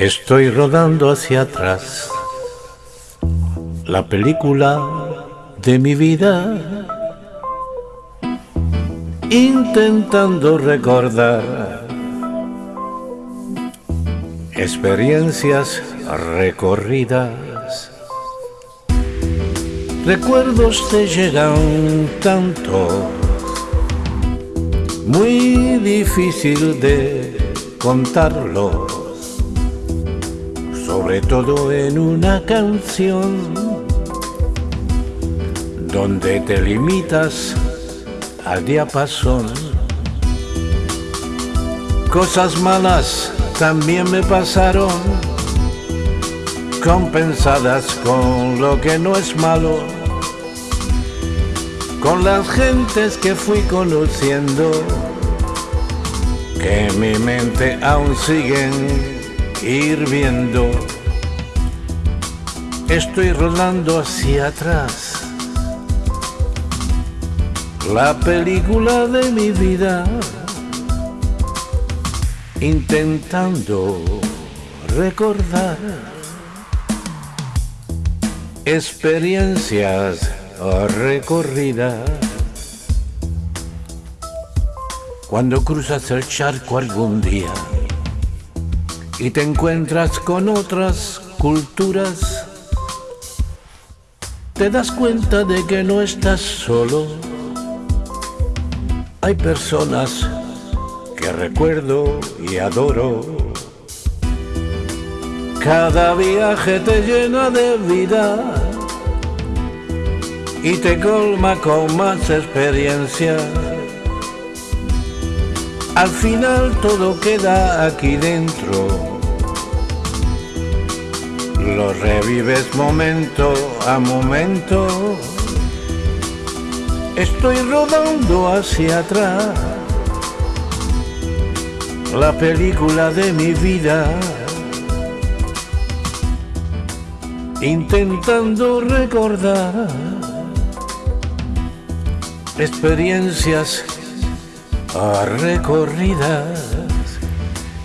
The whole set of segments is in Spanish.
Estoy rodando hacia atrás. La película de mi vida, intentando recordar experiencias recorridas. Recuerdos te llegan tanto, muy difícil de contarlos sobre todo en una canción donde te limitas al diapasón. Cosas malas también me pasaron, compensadas con lo que no es malo, con las gentes que fui conociendo, que en mi mente aún siguen ir viendo. Estoy rodando hacia atrás la película de mi vida, intentando recordar experiencias recorridas. Cuando cruzas el charco algún día, y te encuentras con otras culturas, te das cuenta de que no estás solo. Hay personas que recuerdo y adoro. Cada viaje te llena de vida y te colma con más experiencia. Al final todo queda aquí dentro. Lo revives momento a momento. Estoy rodando hacia atrás la película de mi vida. Intentando recordar experiencias recorridas,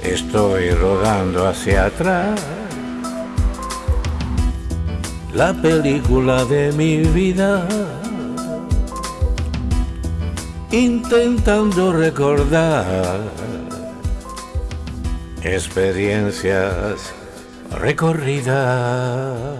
estoy rodando hacia atrás. La película de mi vida, intentando recordar experiencias recorridas.